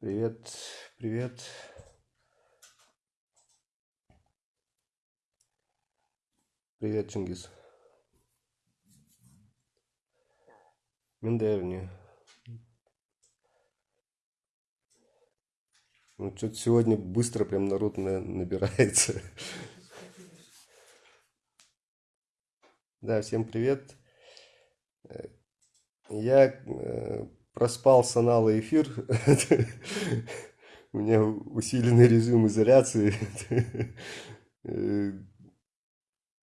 Привет, привет. Привет, Чингис. Миндерни. Ну, что-то сегодня быстро прям народ на- набирается. Да, всем привет. Я э, проспал с Анала эфир. У меня усиленный режим изоляции.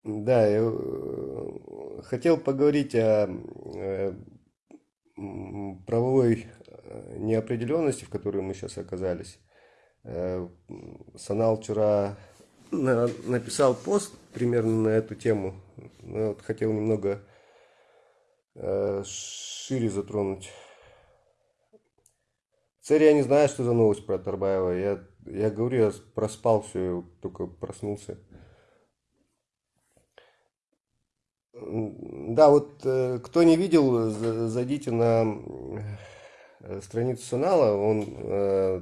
Да, я э, хотел поговорить о э, правовой э, неопределенности, в которой мы сейчас оказались. Санал вчера на- написал пост примерно на эту тему. Ну, вот хотел немного шире затронуть. Цель я не знаю, что за новость про Тарбаева. Я, я говорю, я проспал все, только проснулся. Да, вот э, кто не видел, за- зайдите на э, страницу Санала. Он э,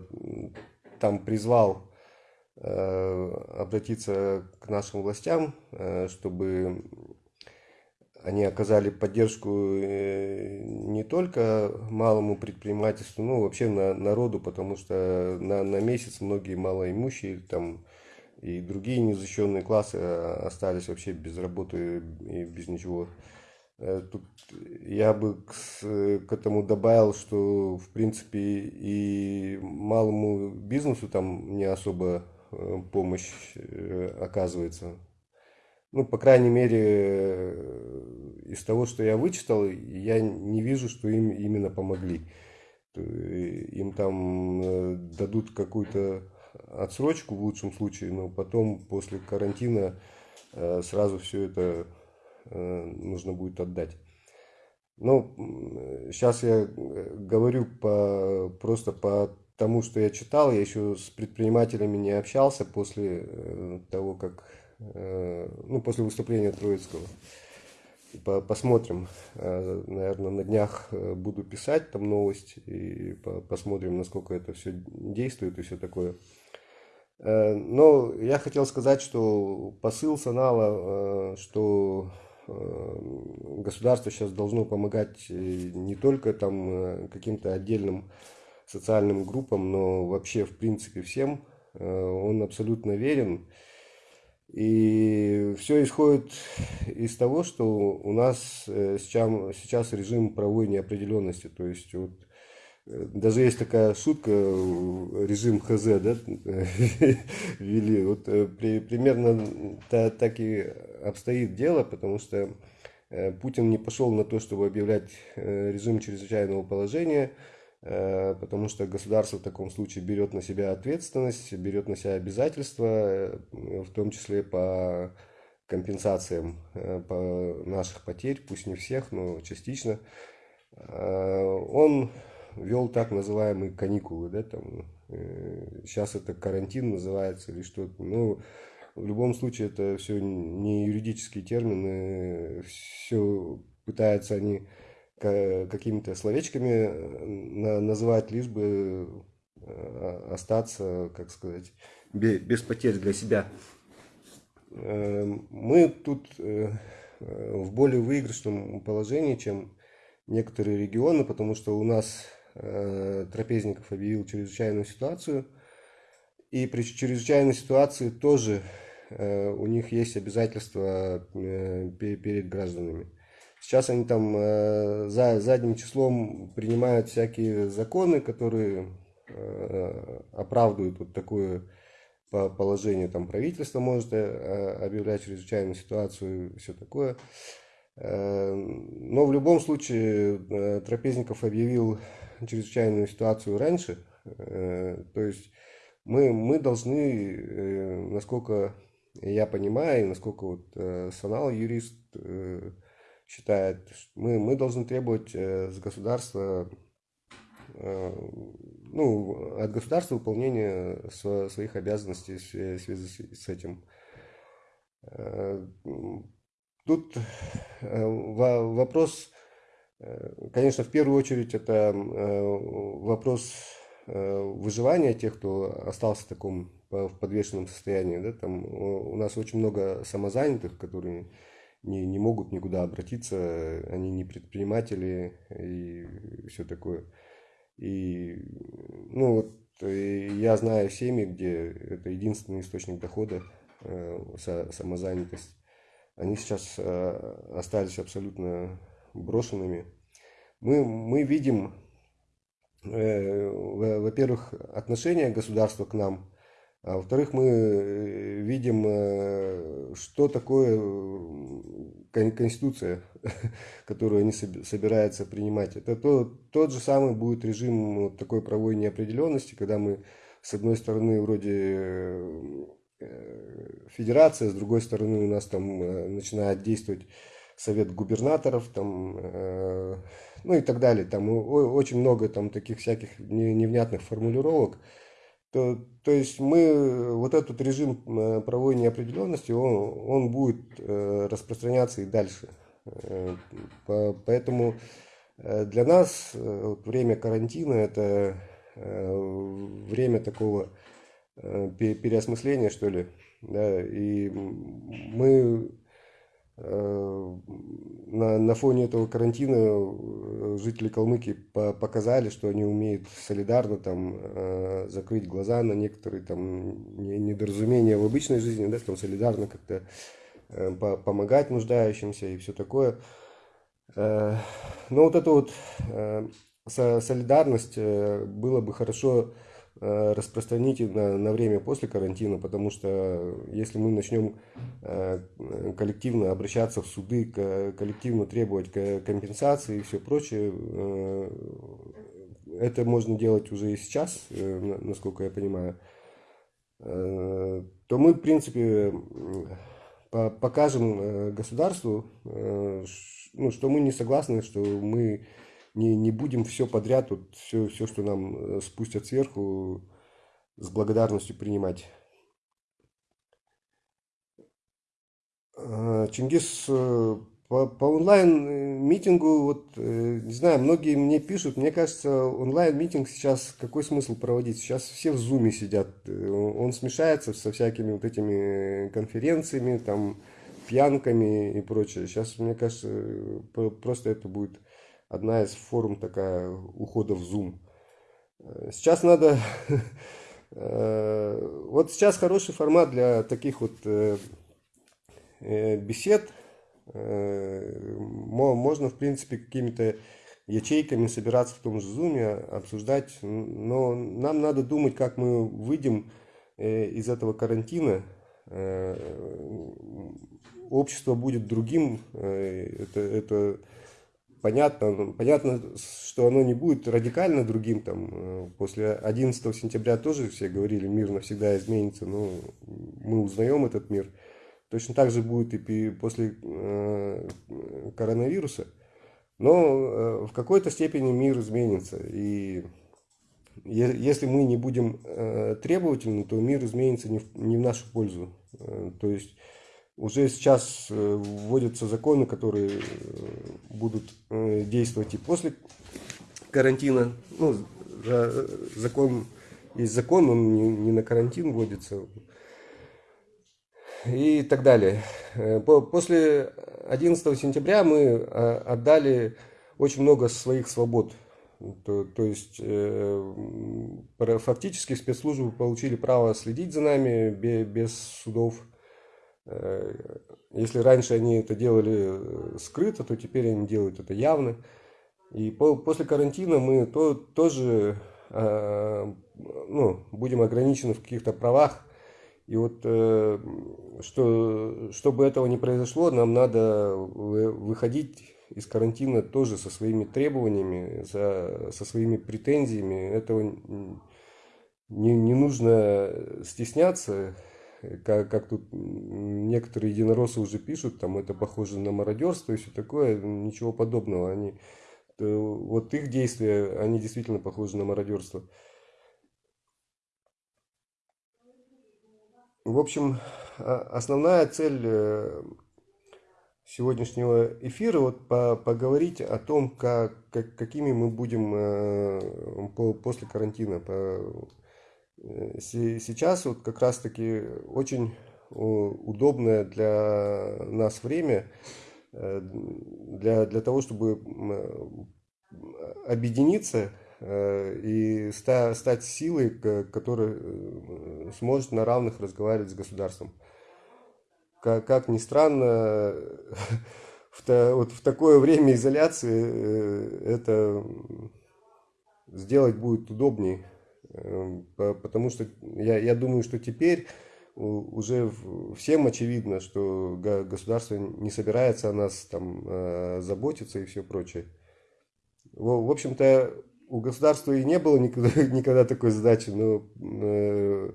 там призвал обратиться к нашим властям, чтобы они оказали поддержку э, не только малому предпринимательству, но вообще на, народу, потому что на, на месяц многие малоимущие там и другие незащищенные классы э, остались вообще без работы и без ничего. Э, Тут я бы к, к этому добавил, что в принципе и малому бизнесу там не особо помощь оказывается. Ну, по крайней мере, э, из того, что я вычитал, я не вижу, что им именно помогли. Э, Им там э, дадут какую-то отсрочку в лучшем случае, но потом после карантина сразу все это нужно будет отдать. Ну, сейчас я говорю по, просто по тому, что я читал. Я еще с предпринимателями не общался после того, как, ну, после выступления Троицкого. По- Посмотрим. Наверное, на днях э, буду писать там новость и по- посмотрим, насколько это все действует и все такое. Э, Но я хотел сказать, что посыл Санала, э, что э, государство сейчас должно помогать э, не только там э, каким-то отдельным социальным группам, но вообще в принципе всем, э, он абсолютно верен. И все исходит из того, что у нас э, сейчас, режим правовой неопределенности. То есть вот э, даже есть такая шутка, э, режим ХЗ, да, ввели. Вот при- примерно та- так и обстоит дело, потому что Путин не пошел на то, чтобы объявлять режим чрезвычайного положения, потому что государство в таком случае берет на себя ответственность, берет на себя обязательства, э, в том числе по компенсациям э, по наших потерь, пусть не всех, но частично. Э, Он вел так называемые каникулы, да, там, э, сейчас это карантин называется или что-то. Ну, в любом случае это все не юридические термины, все пытаются они какими-то словечками э, на- называть, лишь бы э, остаться, как сказать, бе- без потерь для себя. Э, Мы тут э, в более выигрышном положении, чем некоторые регионы, потому что у нас Трапезников объявил чрезвычайную ситуацию, и при чрезвычайной ситуации тоже у них есть обязательства пе- перед гражданами. Сейчас они там э, за задним числом принимают всякие законы, которые э, оправдывают вот такое по- положение. Там правительство может э, объявлять чрезвычайную ситуацию и все такое. Э, Но в любом случае э, Трапезников объявил чрезвычайную ситуацию раньше. Э, То есть мы, мы должны, э, насколько я понимаю, и насколько вот э, Санал, юрист, э, считает, мы, мы должны требовать э, с государства, э, ну, от государства выполнения сво- своих обязанностей в свя- в связи с этим. Э, Тут во- вопрос, конечно, в первую очередь это вопрос выживания тех, кто остался в таком в подвешенном состоянии. Да, там у нас очень много самозанятых, которые не, не могут никуда обратиться, они не предприниматели и все такое. И, ну, вот, я знаю семьи, где это единственный источник дохода, самозанятость. Они сейчас остались абсолютно брошенными. Мы, мы видим, э, во-первых, отношение государства к нам, а во-вторых, мы э, видим, э, что такое Конституция, которую они собираются принимать. Это то, тот же самый будет режим вот такой правовой неопределенности, когда мы, с одной стороны, вроде федерация, с другой стороны, у нас там начинает действовать совет губернаторов, там, э, ну и так далее. Там очень много там таких всяких невнятных формулировок. То, то есть мы, вот этот режим э, правовой неопределенности, он, он будет э, распространяться и дальше. Э, по, поэтому э, для нас э, время карантина это э, время такого э, переосмысления, что ли. Да, и мы Э, на, на фоне этого карантина э, жители Калмыкии по показали, что они умеют солидарно там э, закрыть глаза на некоторые там недоразумения в обычной жизни, да, там солидарно как-то помогать нуждающимся и все такое. Но вот эта вот солидарность было бы хорошо Э, распространить на, на время после карантина, потому что если мы начнем э, коллективно обращаться в суды, коллективно требовать компенсации и все прочее, э, это можно делать уже и сейчас, насколько я понимаю, то мы, в принципе, покажем государству, ну, что мы не согласны, что мы не, не будем все подряд, вот все, все, что нам э, спустят сверху, с благодарностью принимать. А, Чингис, э, по, по онлайн-митингу, вот, э, не знаю, многие мне пишут, мне кажется, онлайн-митинг сейчас, какой смысл проводить? Сейчас все в зуме сидят, он смешается со всякими вот этими конференциями, там, пьянками и прочее. Сейчас, мне кажется, просто это будет одна из форм такая ухода в Zoom. Э, сейчас надо... Э, вот сейчас хороший формат для таких вот э, бесед. Можно, в принципе, какими-то ячейками собираться в том же зуме, обсуждать. Но нам надо думать, как мы выйдем из этого карантина. Общество будет другим. Это, это понятно, понятно, что оно не будет радикально другим. Там, э, после 11 сентября тоже все говорили, мир навсегда изменится, но мы узнаем этот мир. Точно так же будет и после э, коронавируса. Но э, в какой-то степени мир изменится. И если мы не будем требовательны, то мир изменится не в, не в нашу пользу. То есть уже сейчас э, вводятся законы, которые э, будут э, действовать и после карантина. Ну, закон есть закон, он не, не на карантин вводится. И так далее. После 11 сентября мы отдали очень много своих свобод. То, то есть фактически спецслужбы получили право следить за нами без судов если раньше они это делали э, скрыто, то теперь они делают это явно. И по, после карантина мы то, тоже э, ну, будем ограничены в каких-то правах. И вот, э, что, чтобы этого не произошло, нам надо выходить из карантина тоже со своими требованиями, со, со своими претензиями. Этого не, не нужно стесняться как, как тут некоторые единороссы уже пишут, там это похоже на мародерство и все такое, ничего подобного. Они, вот их действия, они действительно похожи на мародерство. В общем, основная цель э, сегодняшнего эфира вот по, поговорить о том, как, как, какими мы будем э, по, после карантина. По, сейчас вот как раз-таки очень удобное для нас время э, для, для того, чтобы объединиться э, и ста, стать силой, которая э, сможет на равных разговаривать с государством. Как, как ни странно, в, то, вот в такое время изоляции это сделать будет удобнее, потому что я, я думаю, что теперь уже всем очевидно, что государство не собирается о нас там э, заботиться и все прочее. В общем-то, у государства и не было никогда, никогда такой задачи, но э,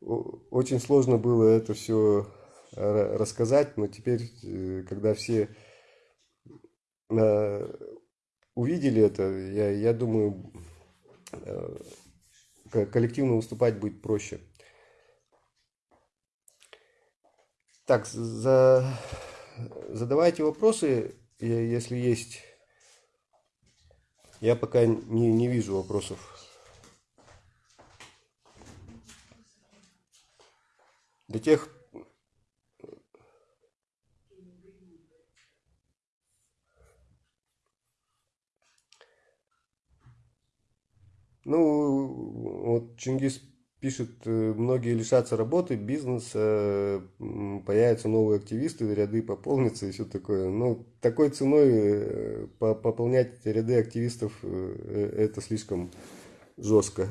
очень сложно было это все рассказать, но теперь, э, когда все увидели это, я, я думаю, коллективно выступать будет проще. Так, за... задавайте вопросы, если есть. Я пока не, не вижу вопросов. Для тех, Ну, вот Чингис пишет, э, многие лишатся работы, бизнеса, появятся новые активисты, ряды пополнятся и все такое. Ну, такой ценой э, пополнять ряды активистов, э, это слишком жестко.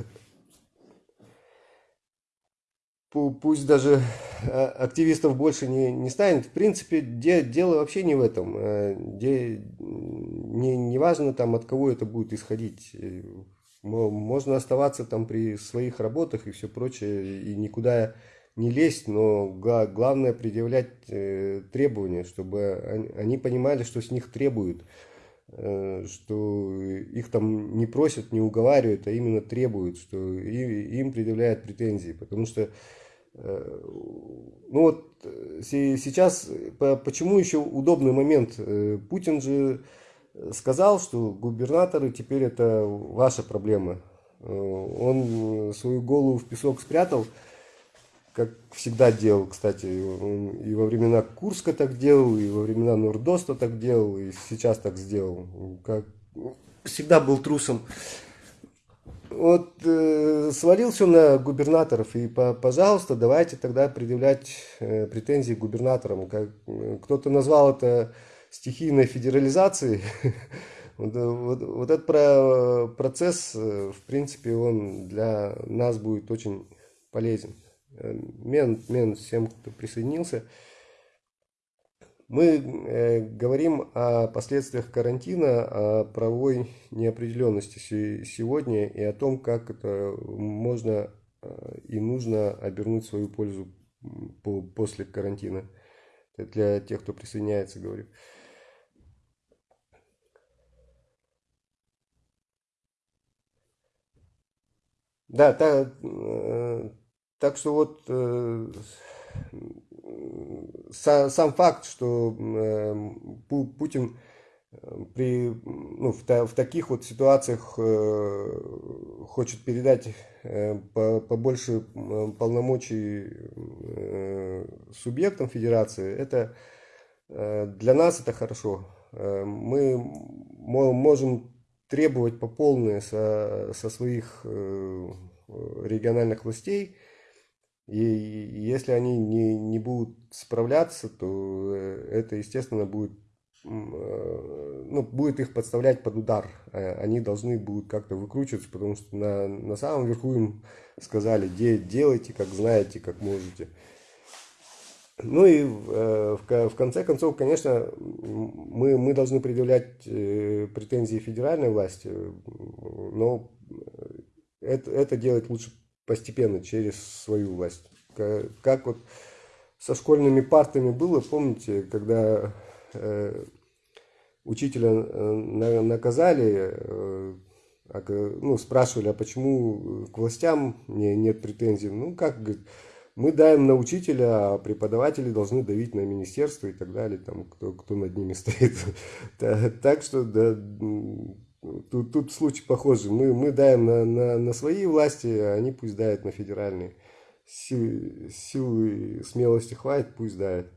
Пусть даже а, активистов больше не, не станет. В принципе, де, дело вообще не в этом. Де, не, не важно там, от кого это будет исходить. Можно оставаться там при своих работах и все прочее, и никуда не лезть, но главное предъявлять э, требования, чтобы они понимали, что с них требуют, э, что их там не просят, не уговаривают, а именно требуют, что им предъявляют претензии, потому что э, ну вот сейчас, почему еще удобный момент, Путин же сказал, что губернаторы теперь это ваша проблема. Э, он свою голову в песок спрятал, как всегда делал, кстати. Он и во времена Курска так делал, и во времена Нордоста так делал, и сейчас так сделал. Как всегда был трусом. Вот э, свалил все на губернаторов, и, по, пожалуйста, давайте тогда предъявлять э, претензии губернаторам. Как, э, кто-то назвал это стихийной федерализации, вот, вот, вот этот про, процесс, э, в принципе, он для нас будет очень полезен. Э, мен, мен всем, кто присоединился. Мы э, говорим о последствиях карантина, о правовой неопределенности сегодня и о том, как это можно э, и нужно обернуть свою пользу по, после карантина. Это для тех, кто присоединяется, говорю. Да, так, э, так что вот э, сам факт, что э, Путин при, ну, в, в таких вот ситуациях хочет передать побольше полномочий субъектам федерации, это для нас это хорошо. Мы можем требовать по полной со, со своих э, региональных властей. И если они не, не будут справляться, то э, это, естественно, будет, э, ну, будет их подставлять под удар. Они должны будут как-то выкручиваться, потому что на, на самом верху им сказали, делайте, как знаете, как можете. Ну и э, в, в конце концов, конечно, мы, мы должны предъявлять э, претензии федеральной власти, но это, это делать лучше постепенно, через свою власть. Как, как вот со школьными партами было, помните, когда э, учителя э, наказали, э, а ну, спрашивали, а почему к властям не, нет претензий? Ну, как, говорит, мы давим на учителя, а преподаватели должны давить на министерство и так далее, там, кто, кто над ними стоит. Так что да, тут, тут случай похожий. Мы, мы даем на, на, на свои власти, а они пусть дают на федеральные. Сил, силы и смелости хватит, пусть дают.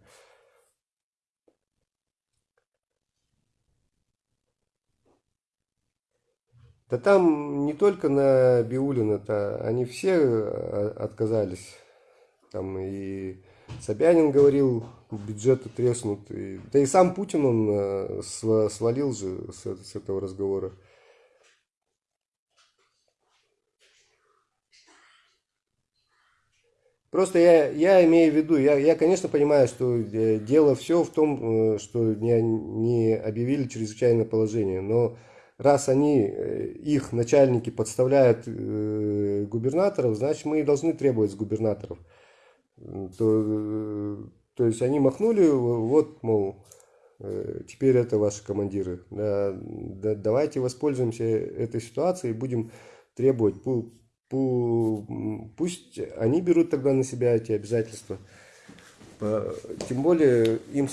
Да там не только на Биулина-то, они все э, отказались. Там и Собянин говорил, бюджеты треснут. И, да и сам Путин, он э, свалил же с, с этого разговора. Просто я, я имею в виду, я, я, конечно, понимаю, что э, дело все в том, что не, не объявили чрезвычайное положение, но раз они, э, их начальники подставляют э, губернаторов, значит мы и должны требовать с губернаторов. То, э, то есть они махнули, вот, мол, теперь это ваши командиры. Да, да, давайте воспользуемся этой ситуацией и будем требовать, пу, пу, пусть они берут тогда на себя эти обязательства. Тем более им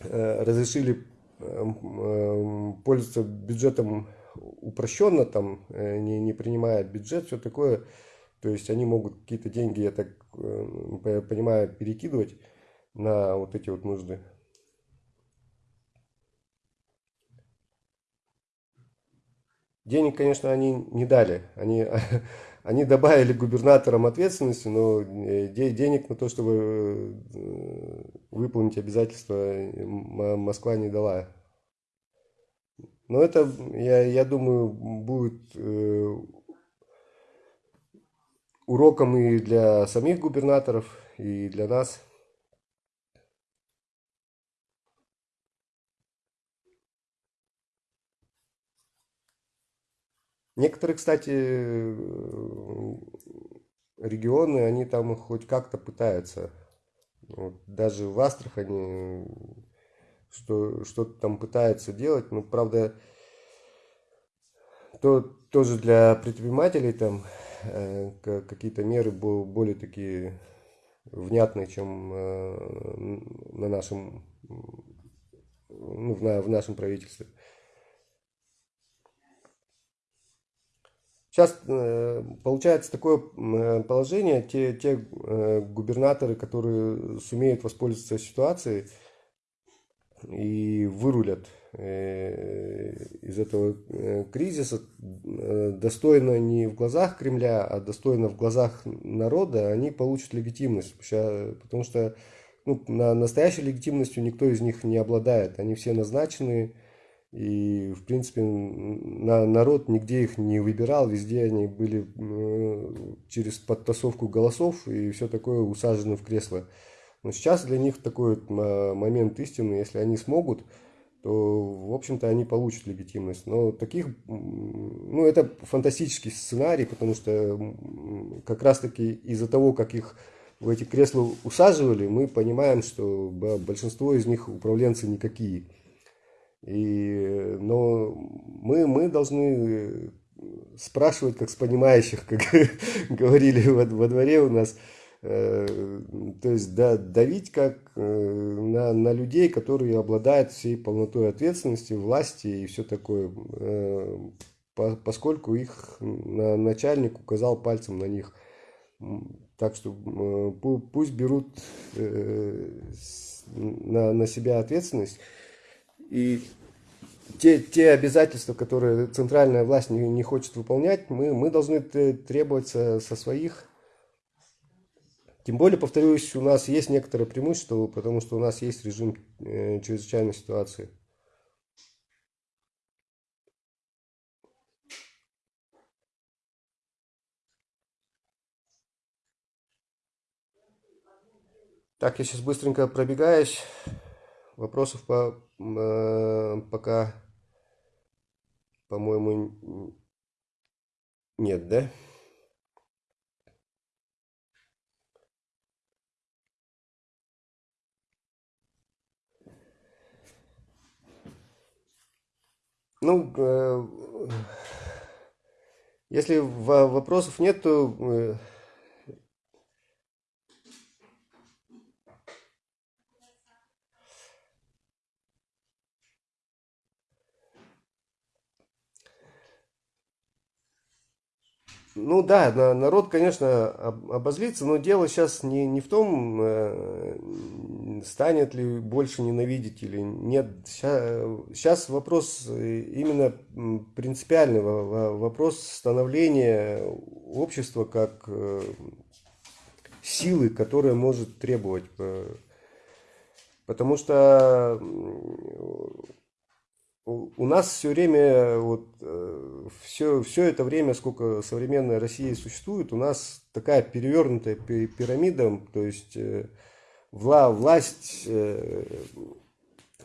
разрешили Эм, эм, пользуется бюджетом упрощенно, там, э, не, не принимая бюджет, все такое. То есть они могут какие-то деньги, я так э, понимаю, перекидывать на вот эти вот нужды. Денег, конечно, они не дали. Они, они добавили губернаторам ответственности, но э, денег на то, чтобы э, выполнить обязательства, э, Москва не дала. Но это, я, я думаю, будет уроком и для самих губернаторов, и для нас. Некоторые, кстати, э, регионы, они там хоть как-то пытаются. Вот, даже в Астрахани что, что-то там пытаются делать. Ну, правда, то, тоже для предпринимателей там э, какие-то меры более такие внятные, чем э, на нашем, ну, в, на, в нашем правительстве. Сейчас э, получается такое э, положение, те, те э, губернаторы, которые сумеют воспользоваться ситуацией и вырулят из этого кризиса достойно не в глазах Кремля, а достойно в глазах народа, они получат легитимность. Потому что ну, на настоящей легитимностью никто из них не обладает. Они все назначены и, в принципе, на, народ нигде их не выбирал, везде они были э, через подтасовку голосов и все такое усажены в кресло. Но сейчас для них такой момент истины, если они смогут, то, в общем-то, они получат легитимность. Но таких, ну, это фантастический сценарий, потому что как раз-таки из-за того, как их в эти кресла усаживали, мы понимаем, что большинство из них управленцы никакие. И, но мы, мы должны спрашивать, как с понимающих, как говорили во, во дворе у нас, э, то есть да, давить как э, на, на людей, которые обладают всей полнотой ответственности, власти и все такое, э, по, поскольку их на, начальник указал пальцем на них. Так что э, пусть берут э, на, на себя ответственность. И те, те обязательства, которые центральная власть не, не хочет выполнять, мы, мы должны требовать со своих. Тем более, повторюсь, у нас есть некоторое преимущество, потому что у нас есть режим э, чрезвычайной ситуации. Так, я сейчас быстренько пробегаюсь. Вопросов по, э, пока, по-моему, нет, да? Ну, э, если вопросов нет, то Ну да, на- народ, конечно, об- обозлится, но дело сейчас не, не в том, э, станет ли больше ненавидеть или нет. Сейчас вопрос э, именно принципиальный, во- во- вопрос становления общества как э, силы, которая может требовать. Потому что у нас все время, вот, все, все это время, сколько современная Россия существует, у нас такая перевернутая пи- пирамида, то есть э, вла, власть э,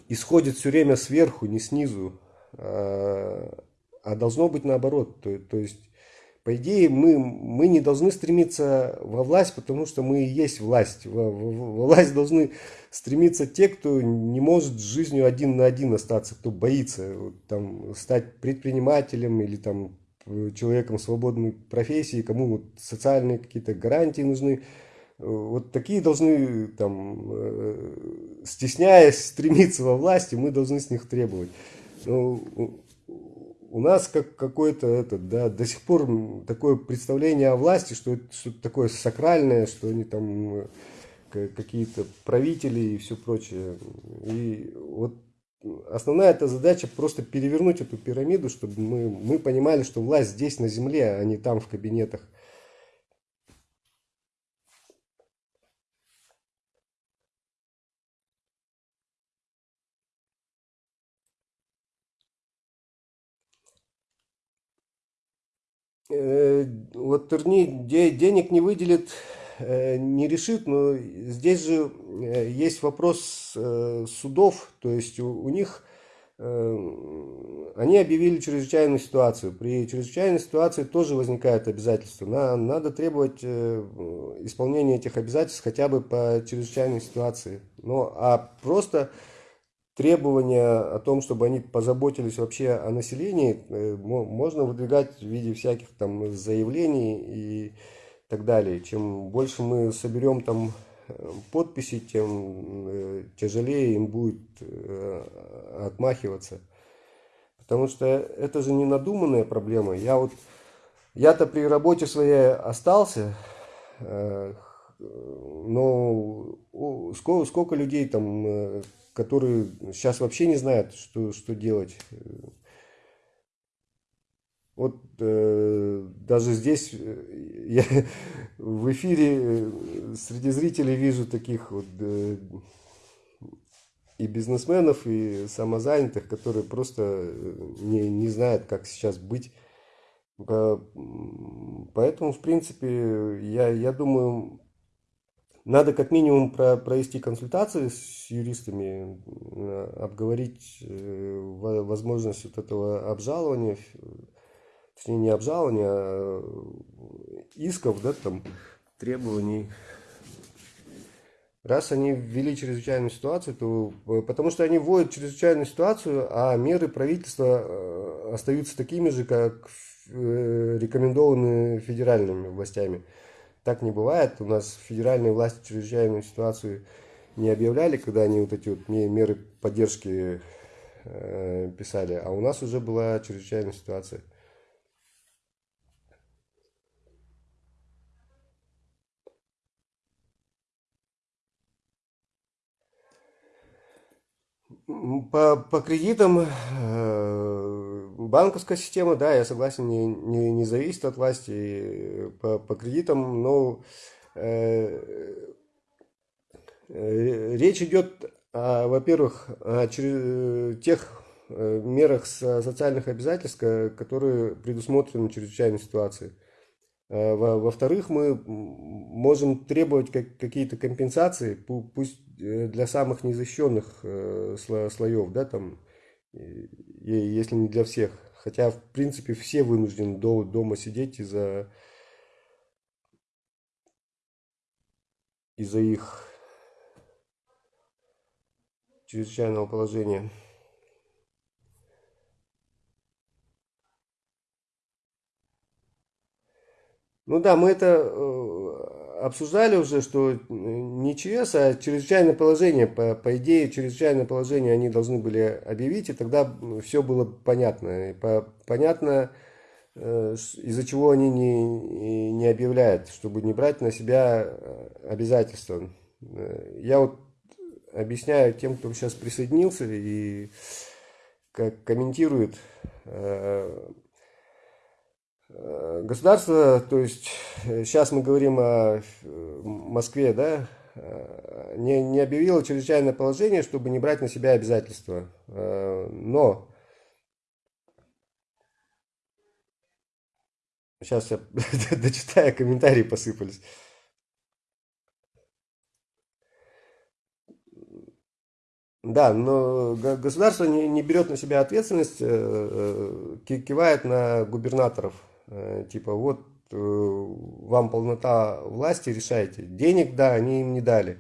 исходит все время сверху, не снизу, а, а должно быть наоборот. То, то есть, по идее, мы, мы не должны стремиться во власть, потому что мы и есть власть. Во, во- во власть должны стремиться те, кто не может с жизнью один на один остаться, кто боится там, стать предпринимателем или там, человеком свободной профессии, кому вот, социальные какие-то гарантии нужны. Вот такие должны, там, э, стесняясь стремиться во власти, мы должны с них требовать. Ну, у нас как какое-то это, да, до сих пор такое представление о власти, что это что-то такое сакральное, что они там э, какие-то правители и все прочее. И вот основная эта задача просто перевернуть эту пирамиду, чтобы мы, мы понимали, что власть здесь на земле, а не там в кабинетах. Вот Турни де- денег не выделит, э, не решит, но здесь же э, есть вопрос э, судов, то есть у, у них э, они объявили чрезвычайную ситуацию. При чрезвычайной ситуации тоже возникает обязательство. На- надо требовать э, исполнения этих обязательств хотя бы по чрезвычайной ситуации. Ну, а просто требования о том, чтобы они позаботились вообще о населении, э, мо- можно выдвигать в виде всяких там заявлений и так далее. Чем больше мы соберем там э, подписей, тем э, тяжелее им будет отмахиваться. Потому что это же не надуманная проблема. Я вот, я-то при работе своей остался, но сколько, сколько людей там, э, которые сейчас вообще не знают, что, что делать. Вот э, даже здесь э, я в эфире э, среди зрителей вижу таких вот э, и бизнесменов, и самозанятых, которые просто не, не знают, как сейчас быть. Поэтому, в принципе, я, я думаю, надо как минимум про- провести консультации с юристами, э, обговорить э, во- возможность вот этого обжалования, точнее не обжалования, а исков, да, там, требований. Раз они ввели чрезвычайную ситуацию, то э, потому что они вводят чрезвычайную ситуацию, а меры правительства остаются такими же, как рекомендованы федеральными властями. Так не бывает. У нас федеральные власти чрезвычайную ситуацию не объявляли, когда они вот эти вот ме- меры поддержки э, писали, а у нас уже была чрезвычайная ситуация. По, по кредитам э, банковская система, да, я согласен, не, не, не зависит от власти. э, По, по кредитам, но э, э, речь идет, во-первых, о чре- тех э, мерах со- социальных обязательств, ко- которые предусмотрены в чрезвычайной ситуации. Во- Во-вторых, мы можем требовать как- какие-то компенсации, пу- пусть для самых незащищенных сло- слоев, да, там, если не для всех. Хотя, в принципе, все вынуждены до- дома сидеть из-за из-за их чрезвычайного положения. Ну да, мы это э, обсуждали уже, что э, не ЧС, а чрезвычайное положение. По, по идее, чрезвычайное положение они должны были объявить, и тогда все было понятно. И по- понятно, э, из-за чего они не, не объявляют, чтобы не брать на себя э, обязательства. Я вот объясняю тем, кто сейчас присоединился и как комментирует государство, то есть сейчас мы говорим о Москве, да, не, не объявило чрезвычайное положение, чтобы не брать на себя обязательства. Но Сейчас я дочитаю, комментарии посыпались. Да, но государство не, не берет на себя ответственность, э, э, кивает на губернаторов. Э, типа, вот вам полнота власти, решайте. Денег, да, они им не дали.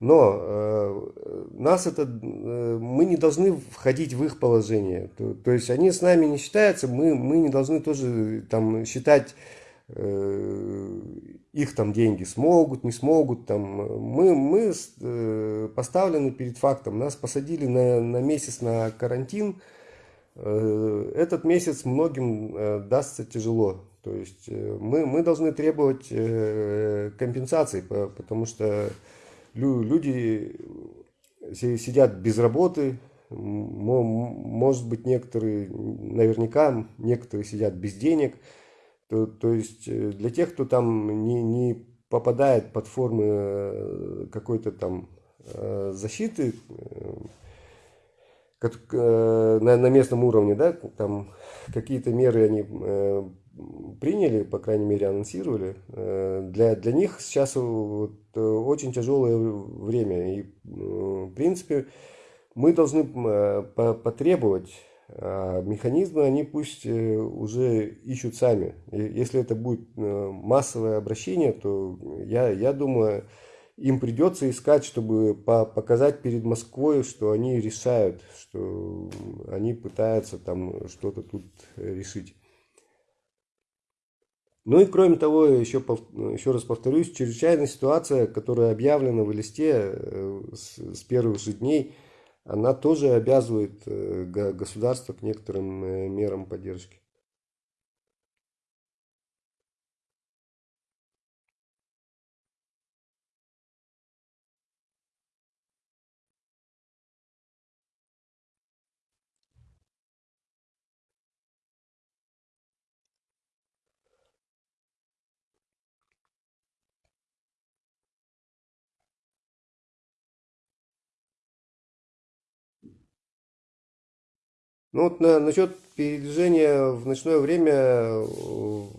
Но э, нас это, э, мы не должны входить в их положение. То, то есть они с нами не считаются, мы, мы не должны тоже там считать э, их там деньги смогут, не смогут. Там. Мы, мы э, поставлены перед фактом. Нас посадили на, на месяц на карантин. Э, этот месяц многим э, дастся тяжело. То есть э, мы, мы должны требовать э, компенсации, потому что люди сидят без работы, может быть, некоторые, наверняка, некоторые сидят без денег. То, то есть э, для тех, кто там не, не попадает под формы э, какой-то там э, защиты на, на местном уровне, да, там какие-то меры они приняли, по крайней мере, анонсировали. Э, для, для них сейчас вот, э, очень тяжелое время. И, в принципе, мы должны потребовать а механизмы, они пусть э, уже ищут сами. Если это будет массовое обращение, то я, я думаю, им придется искать, чтобы показать перед Москвой, что они решают, что они пытаются там что-то тут решить. Ну и кроме того, еще, еще раз повторюсь, чрезвычайная ситуация, которая объявлена в листе э, с, с первых же дней, она тоже обязывает э, государство к некоторым э, мерам поддержки. Ну вот на, насчет передвижения в ночное время э,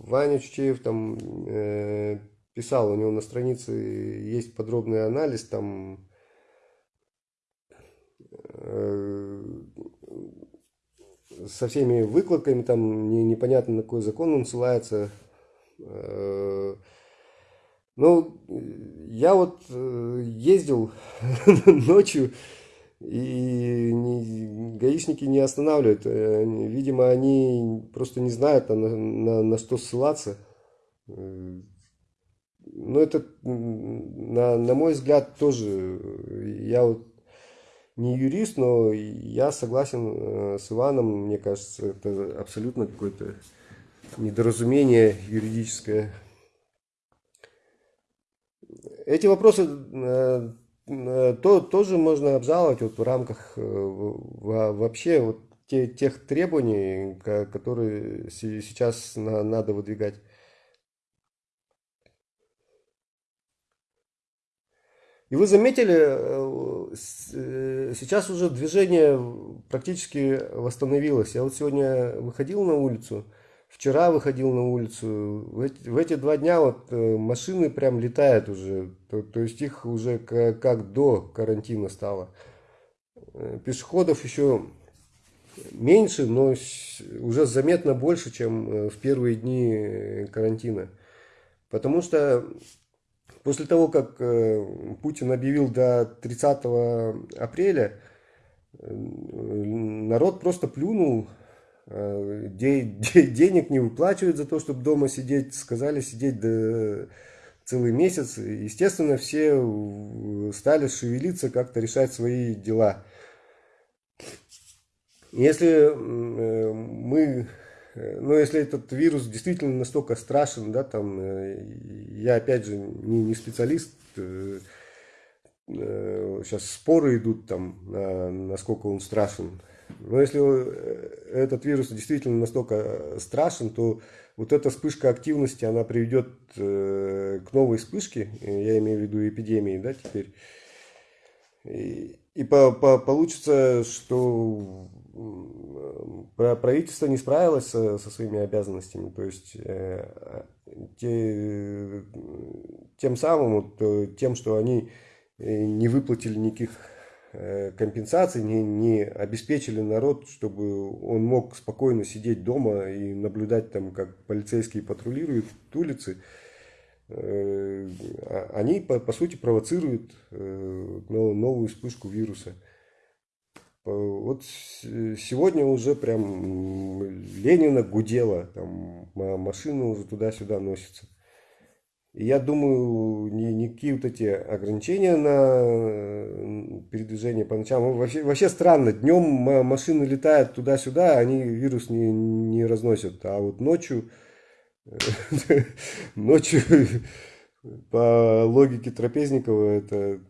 Ваня Чучеев там э, писал, у него на странице есть подробный анализ, там э, со всеми выкладками, там не, непонятно на какой закон он ссылается. Э, ну, я вот э, ездил ночью, и не, гаишники не останавливают. Э, видимо, они просто не знают, на, на, на что ссылаться. Э, но это, на, на мой взгляд, тоже, я вот не юрист, но я согласен э, с Иваном, мне кажется, это абсолютно какое-то недоразумение юридическое. Эти вопросы Э, то тоже можно обжаловать вот в рамках э, вообще вот те, тех требований, которые сейчас надо выдвигать. И вы заметили, э, сейчас уже движение практически восстановилось. Я вот сегодня выходил на улицу, Вчера выходил на улицу, в эти, в эти два дня вот э, машины прям летают уже, то, то есть их уже как, как до карантина стало. Э, пешеходов еще меньше, но уже заметно больше, чем э, в первые дни карантина. Потому что после того, как Путин объявил до 30 апреля, народ просто плюнул денег не выплачивают за то, чтобы дома сидеть, сказали сидеть до целый месяц. Естественно, все стали шевелиться, как-то решать свои дела. Если э, мы э, но если этот вирус действительно настолько страшен, да, там, э, я опять же не, не специалист, сейчас споры идут там, насколько он страшен. Но если этот вирус действительно настолько страшен, то вот эта вспышка активности, она приведет к новой вспышке, я имею в виду эпидемии, да, теперь. И, и по, по, получится, что правительство не справилось со, со своими обязанностями. То есть э, те, тем самым, вот, тем, что они э, не выплатили никаких э, компенсаций, не, не обеспечили народ, чтобы он мог спокойно сидеть дома и наблюдать там, как полицейские патрулируют улицы, Э, а, они, по, по сути, провоцируют э, новую вспышку вируса. Вот сегодня уже прям Ленина гудела, там машина уже туда-сюда носится. Я думаю, ни, никакие вот эти ограничения на передвижение по ночам, вообще, вообще странно, днем машины летают туда-сюда, они вирус не, не разносят, а вот ночью Ночью, по логике Трапезникова, это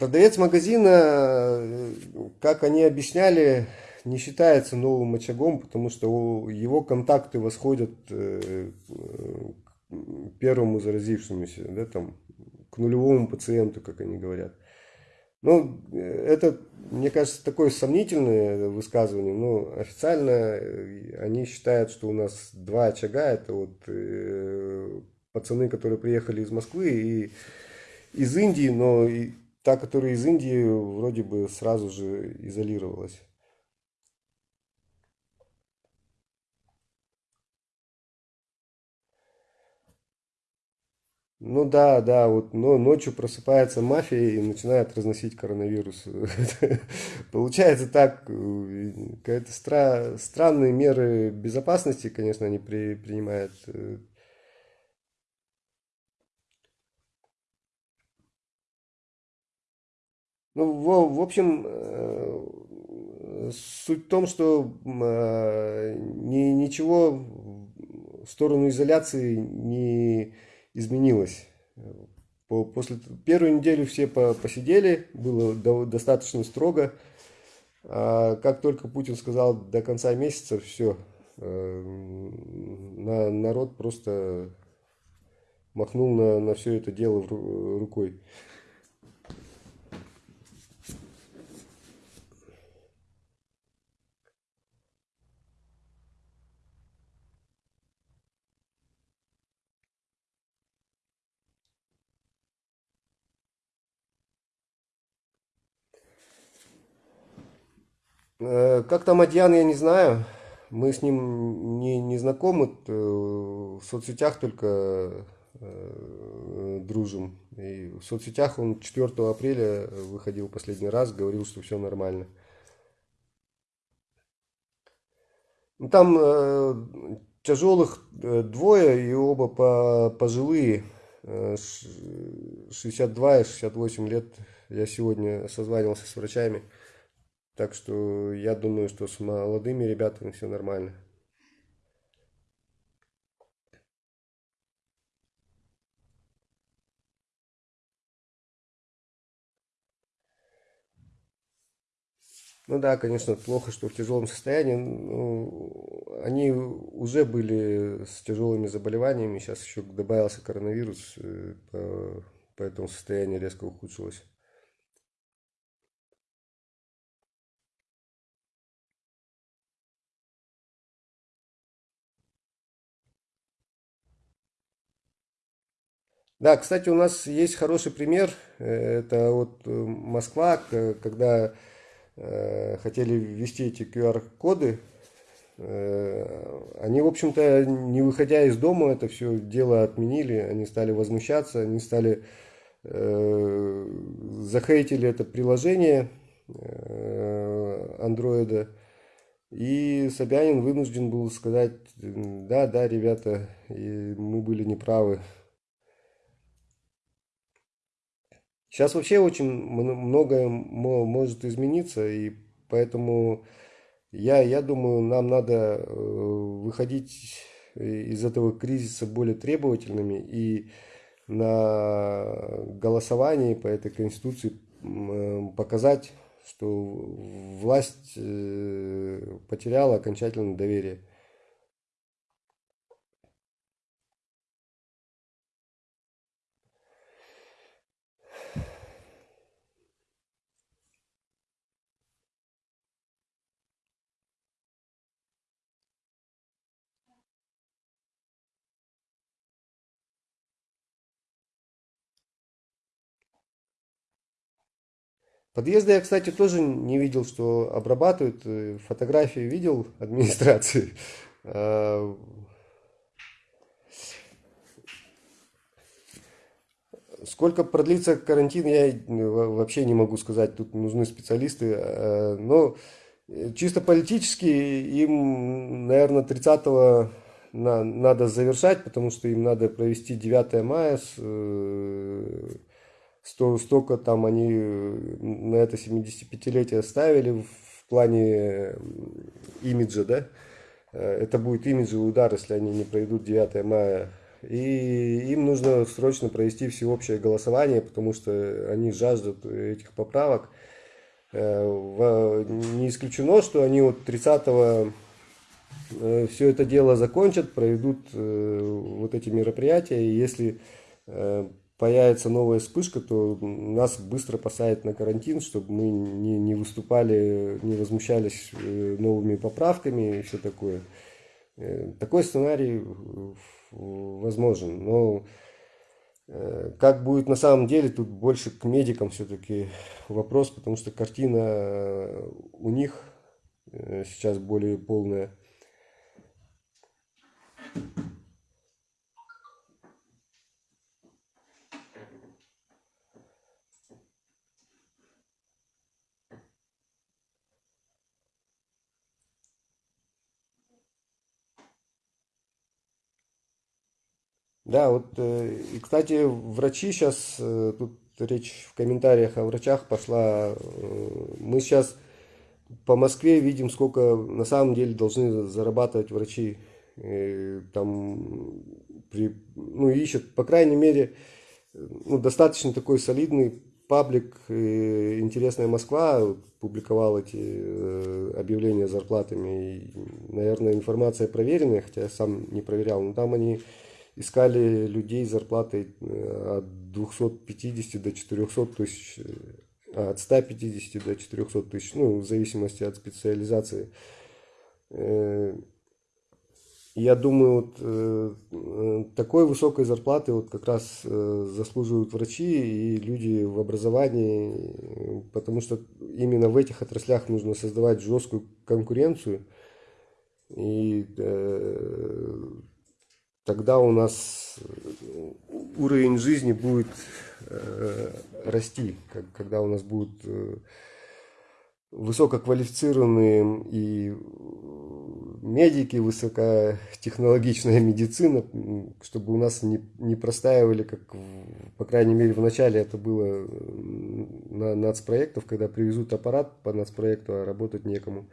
Продавец магазина, как они объясняли, не считается новым очагом, потому что его контакты восходят э, к первому заразившемуся, да, там, к нулевому пациенту, как они говорят. Ну, это, мне кажется, такое сомнительное высказывание, но официально э, они считают, что у нас два очага, это вот э, пацаны, которые приехали из Москвы и из Индии, но та, которая из Индии, вроде бы сразу же изолировалась. Ну да, да, вот но ночью просыпается мафия и начинает разносить коронавирус. Получается так, э, какие-то стра странные меры безопасности, конечно, они при принимают. Ну, в, в общем, э, суть в том, что ни, ничего в сторону изоляции не изменилось. После первой недели все посидели, было достаточно строго. А как только Путин сказал до конца месяца, все, э, народ просто махнул на, на все это дело рукой. Как там Адьян, я не знаю. Мы с ним не, не знакомы. Э, в соцсетях только э, дружим. И в соцсетях он 4 апреля выходил последний раз, говорил, что все нормально. Ну, там э, тяжелых двое и оба по, пожилые. 62 и 68 лет. Я сегодня созванивался с врачами. Так что я думаю, что с молодыми ребятами все нормально. Ну да, конечно, плохо, что в тяжелом состоянии. Ну, они уже были с тяжелыми заболеваниями, сейчас еще добавился коронавирус, э, поэтому состояние резко ухудшилось. Да, кстати, у нас есть хороший пример. Э, это вот э, Москва, когда э, хотели ввести эти QR-коды, они, в общем-то, не выходя из дома, это все дело отменили, они стали возмущаться, они стали захейтили это приложение андроида, и Собянин вынужден был сказать, да, да, ребята, мы были неправы, Сейчас вообще очень многое может измениться, и поэтому я, я думаю, нам надо э, выходить из этого кризиса более требовательными и на голосовании по этой конституции э, показать, что власть э, потеряла окончательно доверие. Подъезды я, кстати, тоже не видел, что обрабатывают. Э, фотографии видел администрации. А, сколько продлится карантин, я э, вообще не могу сказать. Тут нужны специалисты. А, но э, чисто политически им, наверное, 30 надо завершать, потому что им надо провести 9 мая с сто, столько там они э, на это 75-летие ставили в плане имиджа, да, э, это будет имиджевый удар, если они не пройдут 9 мая. И им нужно срочно провести всеобщее голосование, потому что они жаждут этих поправок. Э, не исключено, что они вот 30 все это дело закончат, проведут вот эти мероприятия, и если появится новая вспышка, то нас быстро посадят на карантин, чтобы мы не, не выступали, не возмущались э, новыми поправками и все такое. Э, такой сценарий возможен, но э, как будет на самом деле, тут больше к медикам все-таки вопрос, потому что картина у них сейчас более полная. Да, вот, э, и, кстати, врачи сейчас, э, тут речь в комментариях о врачах пошла, э, мы сейчас по Москве видим, сколько на самом деле должны зарабатывать врачи. Там, при, ну, ищут, по крайней мере, ну, достаточно такой солидный паблик «Интересная Москва» публиковал эти объявления зарплатами. И, наверное, информация проверенная, хотя я сам не проверял, но там они искали людей с зарплатой э, от 250 до 400 тысяч, э, от 150 до 400 тысяч, ну, в зависимости от специализации. Э, я думаю, вот такой высокой зарплаты вот как раз заслуживают врачи и люди в образовании, потому что именно в этих отраслях нужно создавать жесткую конкуренцию. И тогда у нас э, уровень жизни будет э, расти, когда у нас будут э, высококвалифицированные и медики, высокотехнологичная медицина, чтобы у нас не, не простаивали, как, по крайней мере, в начале это было на нацпроектов, когда привезут аппарат по нацпроекту, а работать некому.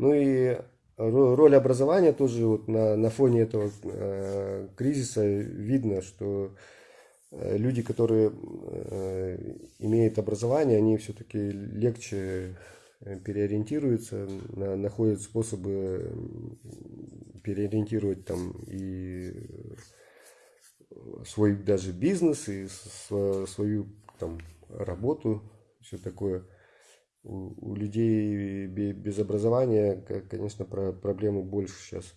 Ну и роль образования тоже вот на, на фоне этого э, кризиса видно, что э, люди, которые э, имеют образование, они все-таки легче э, переориентируются, на, находят способы переориентировать там и свой даже бизнес, и свою там работу, все такое у, людей без образования, конечно, про проблемы больше сейчас.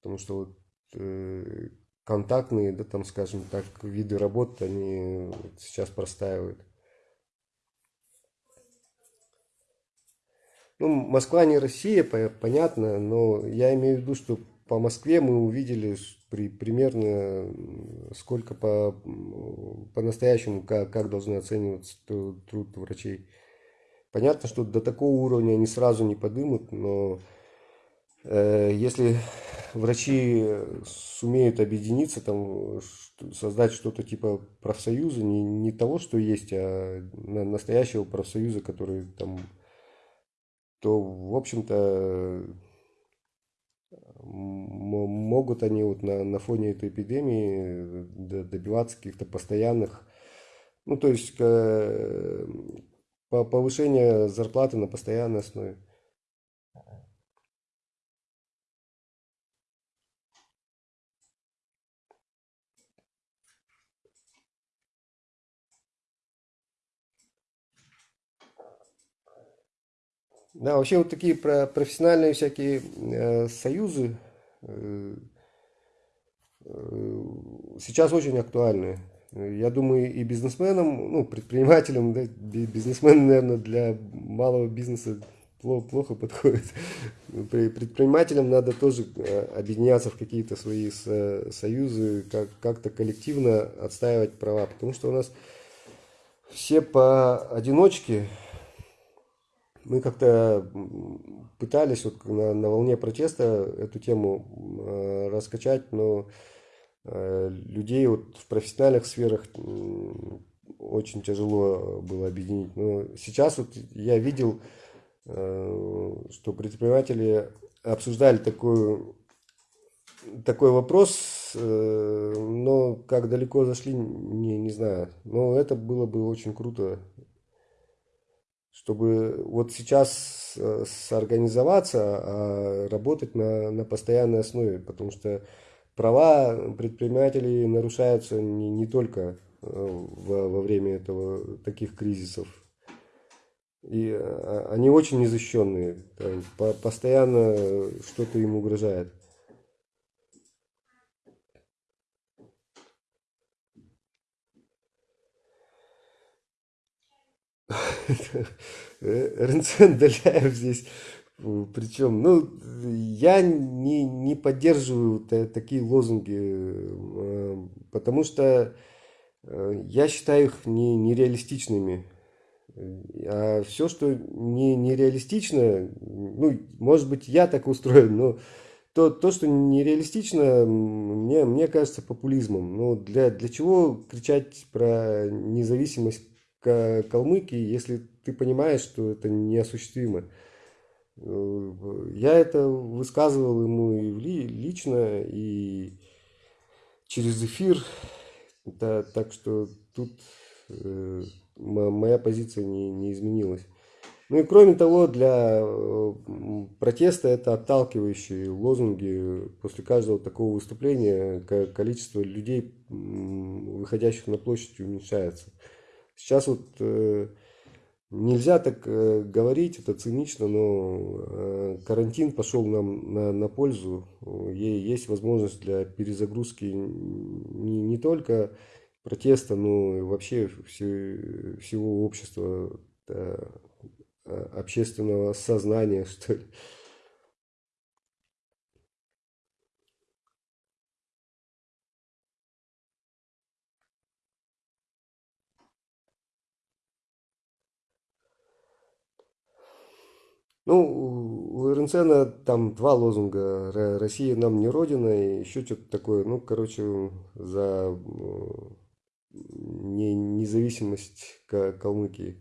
Потому что вот э, контактные, да, там, скажем так, виды работы, они сейчас простаивают. Ну, Москва не Россия, понятно, но я имею в виду, что по Москве мы увидели при, примерно сколько по, по-настоящему, как, как должны оцениваться труд врачей. Понятно, что до такого уровня они сразу не подымут, но э, если врачи сумеют объединиться, там, создать что-то типа профсоюза, не, не того, что есть, а настоящего профсоюза, который там, то, в общем-то, могут они вот на, на фоне этой эпидемии добиваться каких-то постоянных, ну, то есть повышения зарплаты на постоянной основе. Да, вообще вот такие про профессиональные всякие э, союзы э, э, сейчас очень актуальны. Я думаю, и бизнесменам, ну, предпринимателям, да, бизнесмены, наверное, для малого бизнеса плохо, плохо подходят. Предпринимателям надо тоже э, объединяться в какие-то свои союзы, как-то коллективно отстаивать права, потому что у нас все поодиночке, мы как-то пытались вот на, на волне протеста эту тему э, раскачать, но э, людей вот в профессиональных сферах очень тяжело было объединить. Но сейчас вот я видел, э, что предприниматели обсуждали такую, такой вопрос, э, но как далеко зашли, не, не знаю. Но это было бы очень круто чтобы вот сейчас э, сорганизоваться, а работать на, на постоянной основе, потому что права предпринимателей нарушаются не, не только э, во, во время этого, таких кризисов. И а, они очень незащищенные, постоянно что-то им угрожает. Ренцен Даляев здесь причем, ну, я не, не поддерживаю такие лозунги, э, потому что э, я считаю их не, нереалистичными. А все, что не, нереалистично, ну, может быть, я так устроен, но то, то что нереалистично, мне, мне кажется популизмом. Но для, для чего кричать про независимость Калмыкии, если ты понимаешь, что это неосуществимо. Э, я это высказывал ему и лично, и через эфир. Да, так что тут э, моя позиция не, не изменилась. Ну и кроме того, для э, протеста это отталкивающие лозунги. После каждого такого выступления количество людей, выходящих на площадь, уменьшается. Сейчас вот э, нельзя так э, говорить, это цинично, но э, карантин пошел нам на, на пользу. Есть возможность для перезагрузки не, не только протеста, но и вообще все, всего общества, да, общественного сознания, что ли. Ну, у Эрнсена там два лозунга. Россия нам не родина и еще что-то такое. Ну, короче, за не, независимость Калмыкии.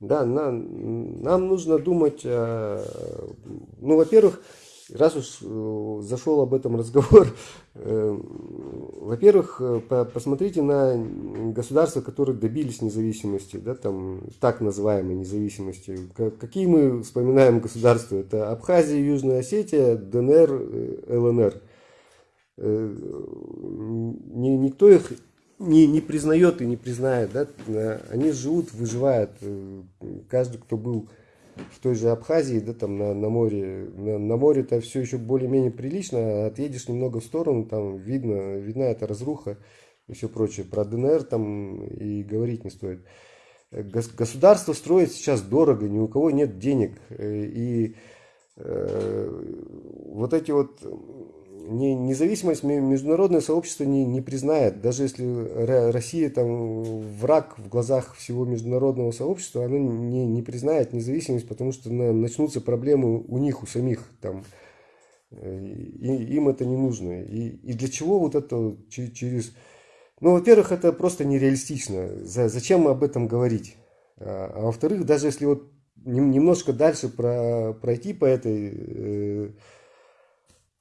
Да, нам, нам нужно думать, ну, во-первых, раз уж э, зашел об этом разговор, э, во-первых, э, посмотрите на государства, которые добились независимости, да, там, так называемой независимости. Какие мы вспоминаем государства? Это Абхазия, Южная Осетия, ДНР, ЛНР. Никто их не, не признает и не признает. Да? Они живут, выживают. Каждый, кто был в той же Абхазии, да, там на, на море, на, на море-то все еще более-менее прилично, а отъедешь немного в сторону, там видно, видна эта разруха и все прочее. Про ДНР там и говорить не стоит. Государство строит сейчас дорого, ни у кого нет денег. Э, и э, вот эти вот не, независимость международное сообщество не, не признает. Даже если Россия там враг в глазах всего международного сообщества, оно не, не признает независимость, потому что начнутся проблемы у них, у самих. Там, э, и, им это не нужно. И, и для чего вот это через... Ну, во-первых, это просто нереалистично. За, зачем об этом говорить? А, а во-вторых, даже если вот немножко дальше про, пройти по этой э,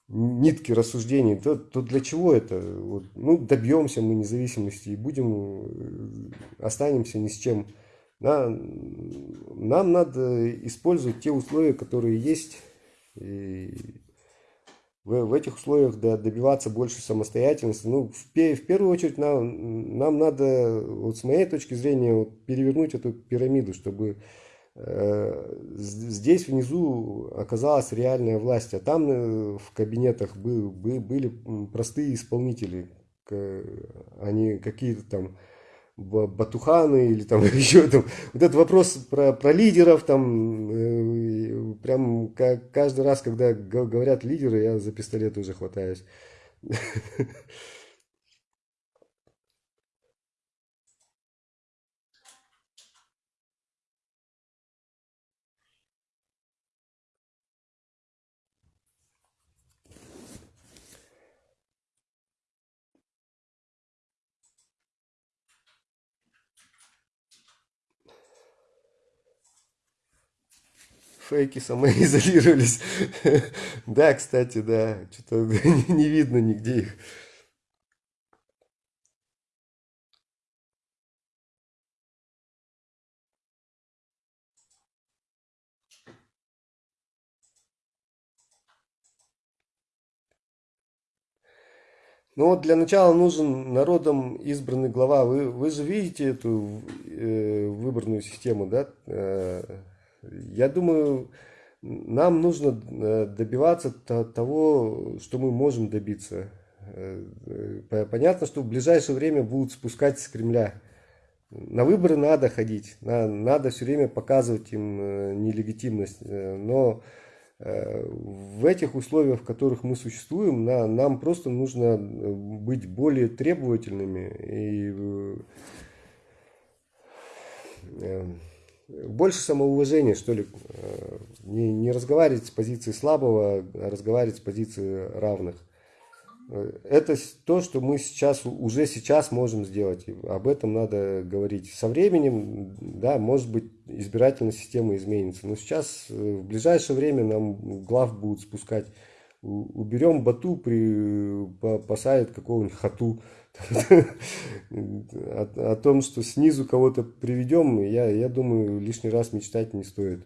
нитке рассуждений, то, то для чего это? Вот, ну, добьемся мы независимости и будем, э, останемся ни с чем. Да, нам надо использовать те условия, которые есть, и в, в этих условиях да, добиваться больше самостоятельности. Ну, в, в первую очередь нам, нам надо, вот с моей точки зрения, вот, перевернуть эту пирамиду, чтобы здесь внизу оказалась реальная власть, а там э, в кабинетах были простые исполнители, не какие-то там батуханы или там еще там. Вот этот вопрос про, про лидеров, там, э, прям каждый раз, когда говорят лидеры, я за пистолет уже хватаюсь. фейки самоизолировались. Да, кстати, да, что-то не видно нигде их. Ну вот для начала нужен народом избранный глава. Вы, вы же видите эту э, выборную систему, да? Я думаю, нам нужно э, добиваться того, что мы можем добиться. Э, э, понятно, что в ближайшее время будут спускать с Кремля. На выборы надо ходить, надо все время показывать им нелегитимность. Но в этих условиях, в которых мы существуем, нам просто нужно быть более требовательными и больше самоуважения, что ли, э, не, не разговаривать с позиции слабого, а разговаривать с позиции равных. Э, это то, что мы сейчас, уже сейчас можем сделать. Об этом надо говорить. Со временем, да, может быть, избирательная система изменится. Но сейчас, э, в ближайшее время нам глав будут спускать. Уберем Бату, при, посадят какого-нибудь Хату о, том, что снизу кого-то приведем, я, я думаю, лишний раз мечтать не стоит.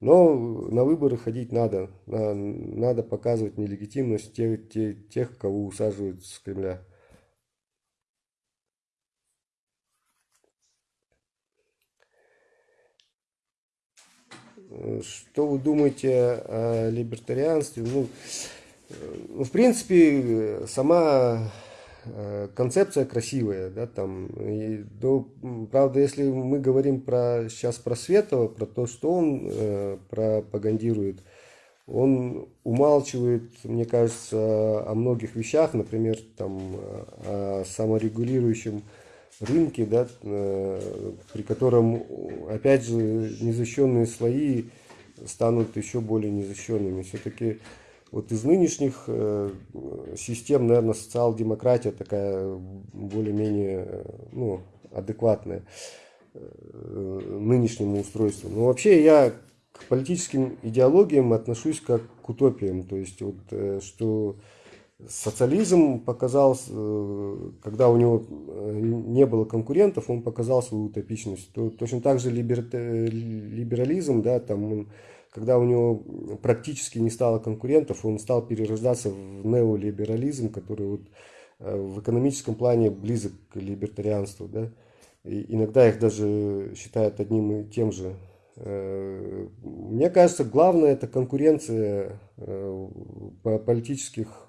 Но на выборы ходить надо. Надо показывать нелегитимность тех, тех, тех кого усаживают с Кремля. Что вы думаете о либертарианстве? Ну, ну в принципе, сама Э, концепция красивая, да, там, и, ну, правда, если мы говорим про, сейчас про Светова, про то, что он э, пропагандирует, он умалчивает, мне кажется, о многих вещах, например, там, о саморегулирующем рынке, да, э, при котором, опять же, незащищенные слои станут еще более незащищенными. Все-таки вот из нынешних э, систем, наверное, социал-демократия такая более-менее э, ну, адекватная э, нынешнему устройству. Но вообще я к политическим идеологиям отношусь как к утопиям. То есть, вот, что социализм показал, когда у него не было конкурентов, он показал свою утопичность. Точно так же либерализм, да, там он когда у него практически не стало конкурентов, он стал перерождаться в неолиберализм, который вот э, в экономическом плане близок к либертарианству. Да? И иногда их даже считают одним и тем же. Э, мне кажется, главное это конкуренция э, политических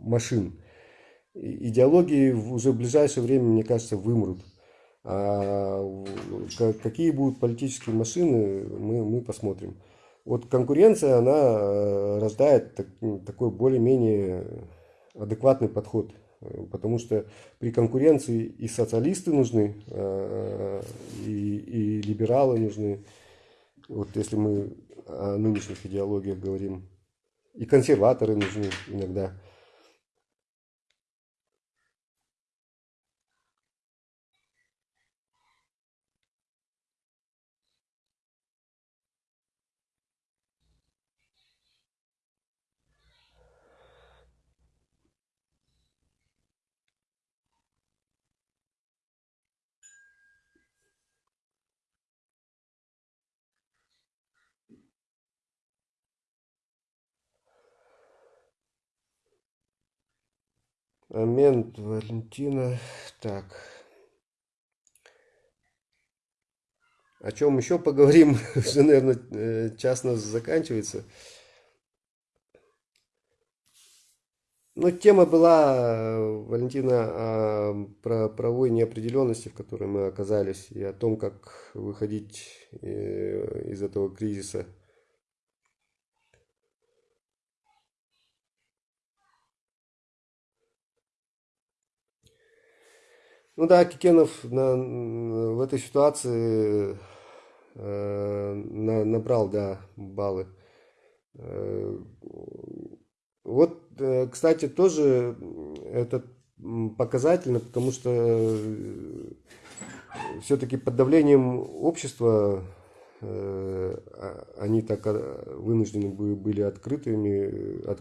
машин. Идеологии уже в ближайшее время, мне кажется, вымрут. А какие будут политические машины, мы, мы посмотрим. вот конкуренция, она э, рождает так, такой более-менее адекватный подход. Потому что при конкуренции и социалисты нужны, э, и, и либералы нужны. Вот если мы о нынешних идеологиях говорим. И консерваторы нужны иногда. Момент Валентина. Так. О чем еще поговорим? Уже, наверное, э, час нас заканчивается. Ну, тема была, Валентина, про правовой неопределенности, в которой мы оказались, и о том, как выходить э, из этого кризиса. Ну да, Кикенов на, в этой ситуации э, на, набрал, да, баллы. Э, вот, э, кстати, тоже это показательно, потому что э, все-таки под давлением общества э, а, они так а, вынуждены были открытыми, от,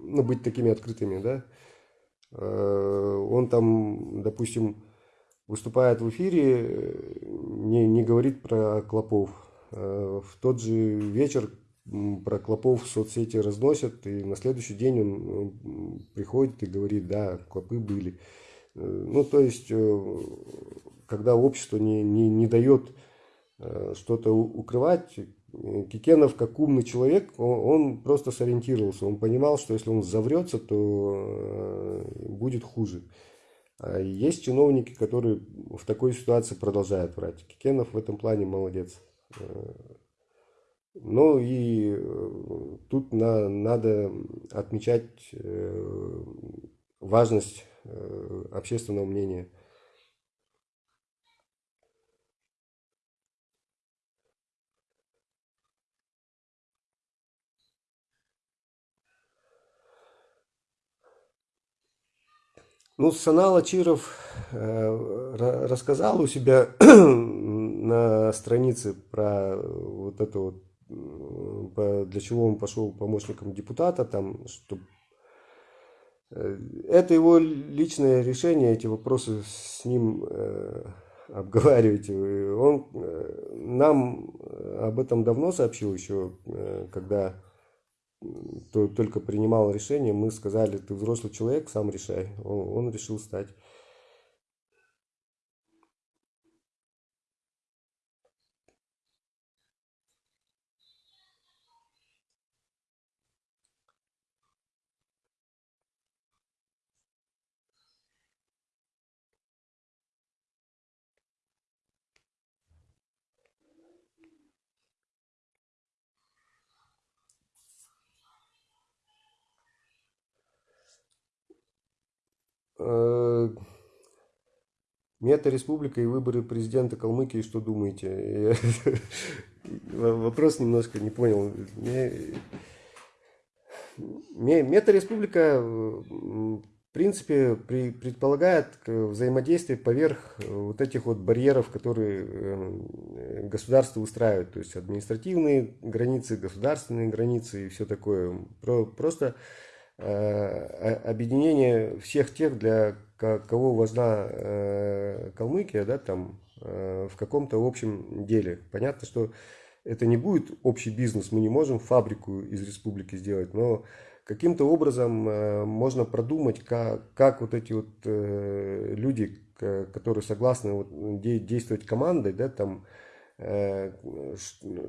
ну, быть такими открытыми, да, Э, он там, допустим, выступает в эфире, не, не говорит про клопов. Э, в тот же вечер про клопов в соцсети разносят, и на следующий день он приходит и говорит, да, клопы были. Э, ну, то есть, когда общество не, не, не дает что-то укрывать, Кикенов, как умный человек, он, просто сориентировался. Он понимал, что если он заврется, то э, будет хуже. А есть чиновники, которые в такой ситуации продолжают врать. Кикенов в этом плане молодец. Э, ну и э, тут на, надо отмечать важность общественного мнения. Ну, Санал Ачиров э, рассказал у себя на странице про вот это вот, для чего он пошел помощником депутата, там, что э, это его личное решение, эти вопросы с ним э, обговаривать. Он э, нам об этом давно сообщил еще, э, когда только принимал решение, мы сказали, ты взрослый человек, сам решай. Он, решил стать. Мета-республика и выборы президента Калмыкии, что думаете? Вопрос немножко не понял. Мета-республика, в принципе, предполагает взаимодействие поверх вот этих вот барьеров, которые э, государство устраивает. То есть административные границы, государственные границы и все такое. Просто Э, объединение всех тех, для кого важна э, Калмыкия, да, там, э, в каком-то общем деле. Понятно, что это не будет общий бизнес, мы не можем фабрику из республики сделать, но каким-то образом можно продумать, как, как вот эти вот люди, которые согласны вот действовать командой, да, там, Э,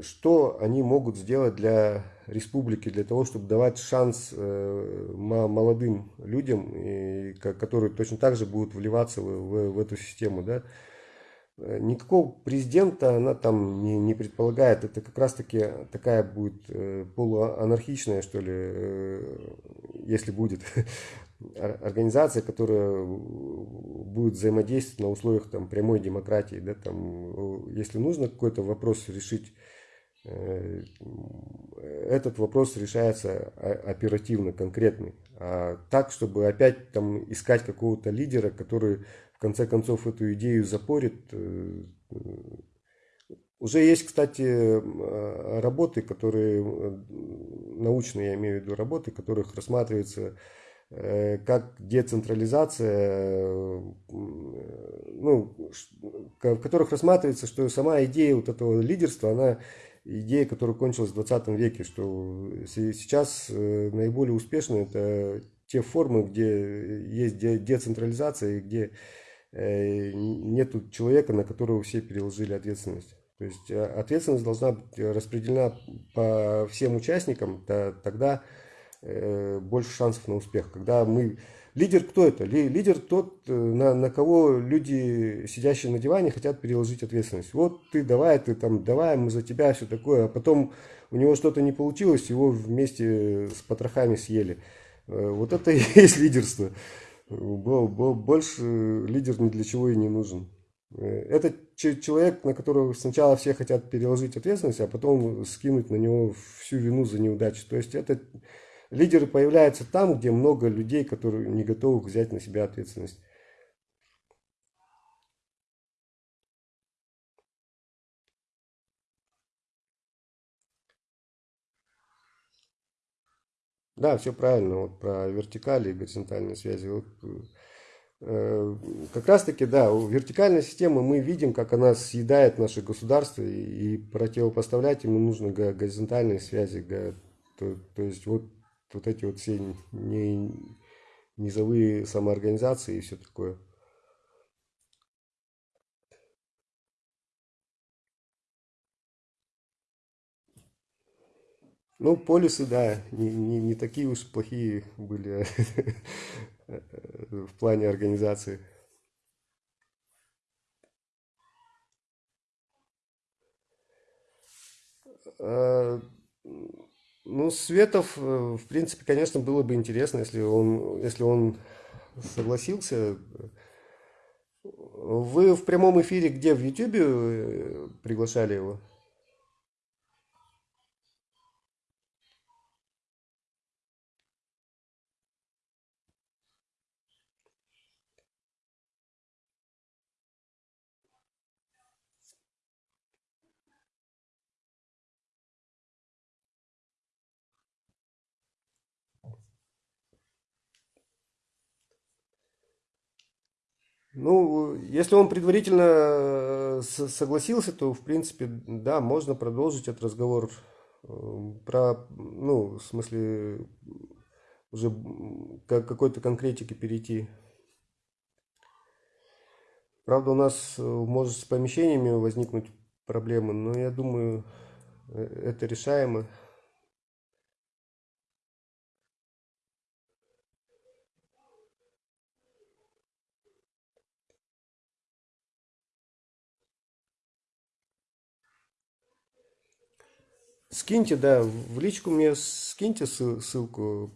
что они могут сделать для республики, для того, чтобы давать шанс э, молодым людям, которые точно так же будут вливаться в, эту систему. Да? э, никакого президента она там не, не предполагает. Это как раз-таки такая будет э, полуанархичная, что ли, э, если будет, организация, которая будет взаимодействовать на условиях там, прямой демократии. Да, там, если нужно какой-то вопрос решить, этот вопрос решается оперативно, конкретный. А так, чтобы опять там искать какого-то лидера, который в конце концов эту идею запорит. Э, уже есть, кстати, э, работы, которые, э, научные я имею в виду работы, которых рассматривается как децентрализация, ну, в которых рассматривается, что сама идея вот этого лидерства, она идея, которая кончилась в 20 веке, что сейчас наиболее успешно это те формы, где есть децентрализация и где Э, нету человека, на которого все переложили ответственность. То есть э, ответственность должна быть распределена по всем участникам, то, тогда э, больше шансов на успех. Когда мы... Лидер кто это? Лидер тот, на, на кого люди, сидящие на диване, хотят переложить ответственность. Вот ты давай, ты там, давай, мы за тебя, все такое. А потом у него что-то не получилось, его вместе с потрохами съели. Вот это и есть лидерство больше лидер ни для чего и не нужен. Э, это человек, на которого сначала все хотят переложить ответственность, а потом скинуть на него всю вину за неудачу. То есть это лидеры появляются там, где много людей, которые не готовы взять на себя ответственность. Да, все правильно, вот про вертикали и горизонтальные связи. Вот, э, как раз таки, да, у вертикальной системы мы видим, как она съедает наше государство, и, и противопоставлять ему нужно горизонтальные связи. То, то есть вот, вот эти вот все не, низовые самоорганизации и все такое. Ну, полисы, да, не, не, не такие уж плохие были в плане организации. А, ну, Светов, э, в принципе, конечно, было бы интересно, если он, если он согласился. Вы в прямом эфире где, в Ютубе э, приглашали его? Ну, если он предварительно э, согласился, то, в принципе, да, можно продолжить этот разговор э, про, ну, в смысле, уже к какой-то конкретике перейти. Правда, у нас э, может с помещениями возникнуть проблемы, но я думаю, это решаемо. Скиньте, да, в личку мне скиньте ссылку.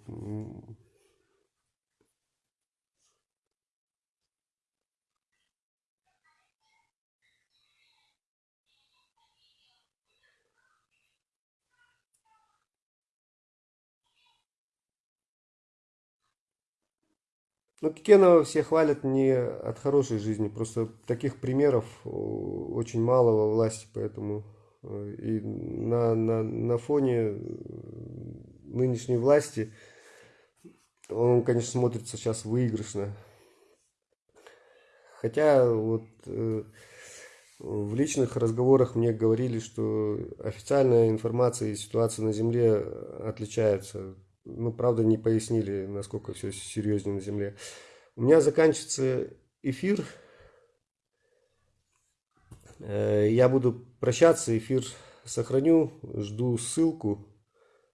Ну, Кикенова все хвалят не от хорошей жизни, просто таких примеров очень мало во власти, поэтому и на, на, на фоне нынешней власти он, конечно, смотрится сейчас выигрышно. Хотя вот э, в личных разговорах мне говорили, что официальная информация и ситуация на Земле отличаются. Ну, правда, не пояснили, насколько все серьезнее на Земле. У меня заканчивается эфир. Э, я буду прощаться. Эфир сохраню. Жду ссылку.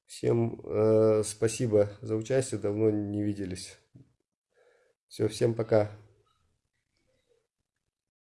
Всем э, спасибо за участие. Давно не виделись. Все, всем пока.